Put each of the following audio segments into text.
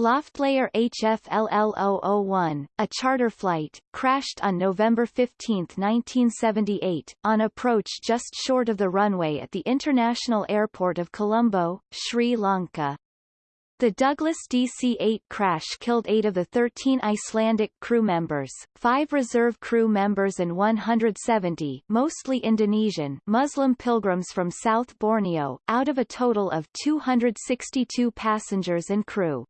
Loftleiðir HFLL001, a charter flight, crashed on November 15, 1978, on approach just short of the runway at the International Airport of Colombo, Sri Lanka. The Douglas DC-8 crash killed eight of the 13 Icelandic crew members, five reserve crew members and 170 mostly Indonesian Muslim pilgrims from South Borneo, out of a total of 262 passengers and crew.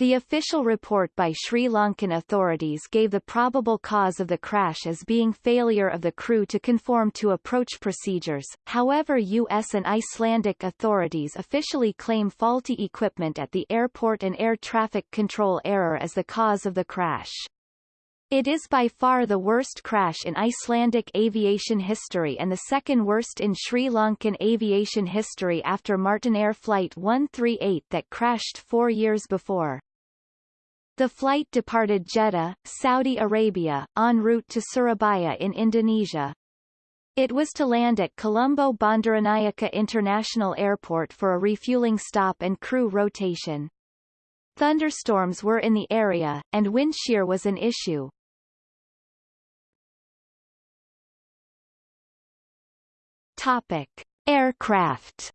The official report by Sri Lankan authorities gave the probable cause of the crash as being failure of the crew to conform to approach procedures, however U.S. and Icelandic authorities officially claim faulty equipment at the airport and air traffic control error as the cause of the crash. It is by far the worst crash in Icelandic aviation history and the second worst in Sri Lankan aviation history after Martinair Flight 138 that crashed four years before. The flight departed Jeddah, Saudi Arabia, en route to Surabaya in Indonesia. It was to land at Colombo Bandaranaike International Airport for a refueling stop and crew rotation. Thunderstorms were in the area, and wind shear was an issue. Topic. Aircraft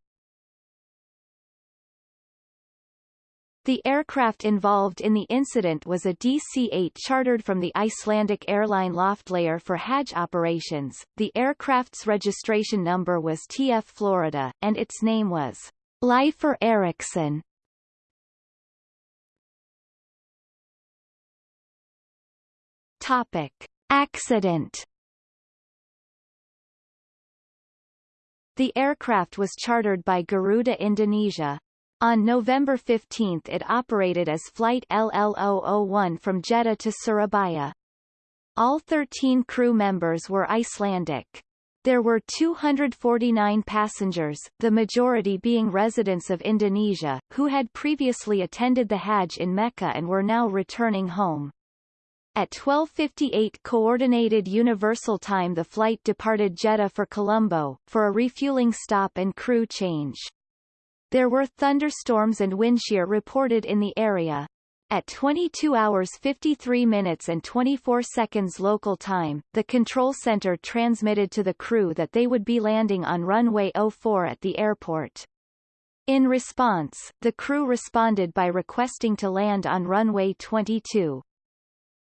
The aircraft involved in the incident was a DC-8 chartered from the Icelandic airline Loftleiðir for Hajj operations. The aircraft's registration number was TF Florida, and its name was Leifur Eriksson. Topic. Accident The aircraft was chartered by Garuda Indonesia, on November 15 it operated as Flight LL001 from Jeddah to Surabaya. All 13 crew members were Icelandic. There were 249 passengers, the majority being residents of Indonesia, who had previously attended the Hajj in Mecca and were now returning home. At 12.58 Coordinated Universal Time the flight departed Jeddah for Colombo, for a refueling stop and crew change. There were thunderstorms and wind shear reported in the area. At 22 hours 53 minutes and 24 seconds local time, the control center transmitted to the crew that they would be landing on runway 04 at the airport. In response, the crew responded by requesting to land on runway 22.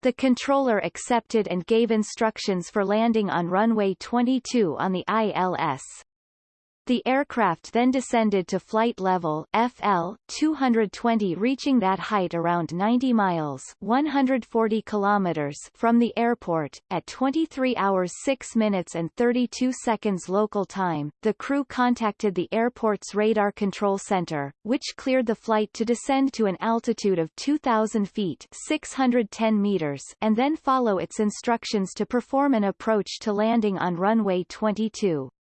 The controller accepted and gave instructions for landing on runway 22 on the ILS. The aircraft then descended to flight level FL 220 reaching that height around 90 miles 140 kilometers from the airport at 23 hours 6 minutes and 32 seconds local time. The crew contacted the airport's radar control center, which cleared the flight to descend to an altitude of 2000 feet 610 meters and then follow its instructions to perform an approach to landing on runway 22.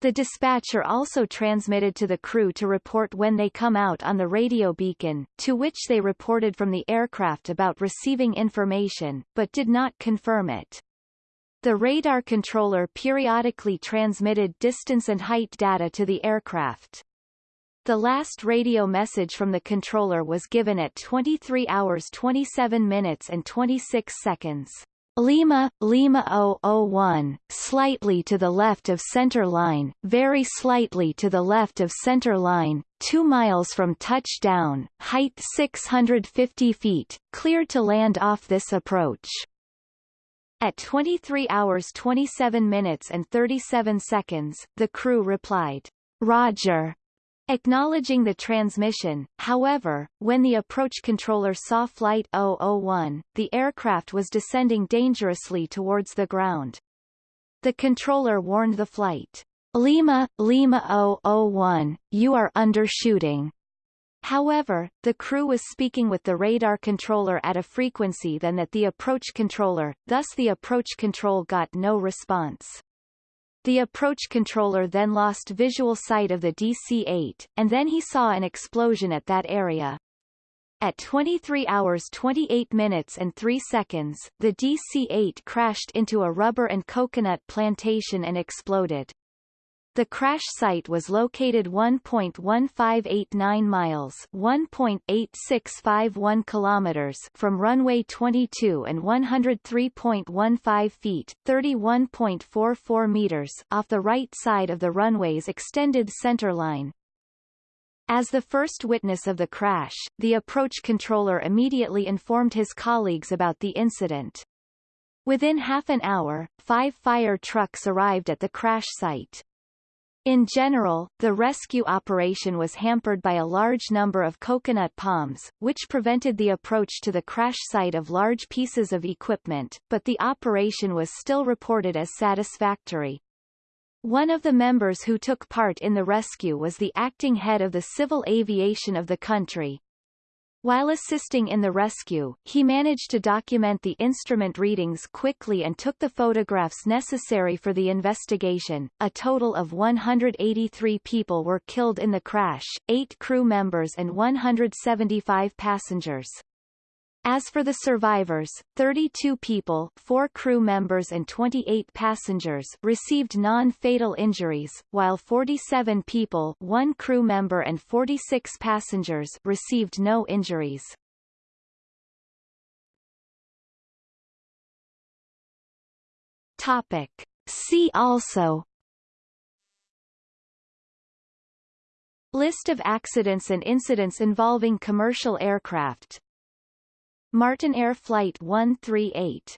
The dispatcher also transmitted to the crew to report when they come out on the radio beacon, to which they reported from the aircraft about receiving information, but did not confirm it. The radar controller periodically transmitted distance and height data to the aircraft. The last radio message from the controller was given at 23 hours 27 minutes and 26 seconds. Lima, Lima 001, slightly to the left of center line, very slightly to the left of center line, 2 miles from touchdown, height 650 feet, cleared to land off this approach. At 23 hours 27 minutes and 37 seconds, the crew replied, Roger, Acknowledging the transmission, however, when the approach controller saw Flight 001, the aircraft was descending dangerously towards the ground. The controller warned the flight, Lima, Lima 001, you are undershooting. However, the crew was speaking with the radar controller at a frequency than that the approach controller, thus the approach control got no response. The approach controller then lost visual sight of the DC-8, and then he saw an explosion at that area. At 23 hours 28 minutes and 3 seconds, the DC-8 crashed into a rubber and coconut plantation and exploded. The crash site was located 1.1589 miles 1.8651 kilometers from runway 22 and 103.15 feet 31.44 meters off the right side of the runway's extended center line. As the first witness of the crash, the approach controller immediately informed his colleagues about the incident. Within half an hour, five fire trucks arrived at the crash site. In general, the rescue operation was hampered by a large number of coconut palms, which prevented the approach to the crash site of large pieces of equipment, but the operation was still reported as satisfactory. One of the members who took part in the rescue was the acting head of the civil aviation of the country, while assisting in the rescue, he managed to document the instrument readings quickly and took the photographs necessary for the investigation. A total of 183 people were killed in the crash, 8 crew members and 175 passengers. As for the survivors, 32 people, 4 crew members and 28 passengers received non-fatal injuries, while 47 people, 1 crew member and 46 passengers received no injuries. Topic. See also List of accidents and incidents involving commercial aircraft Martinair Flight 138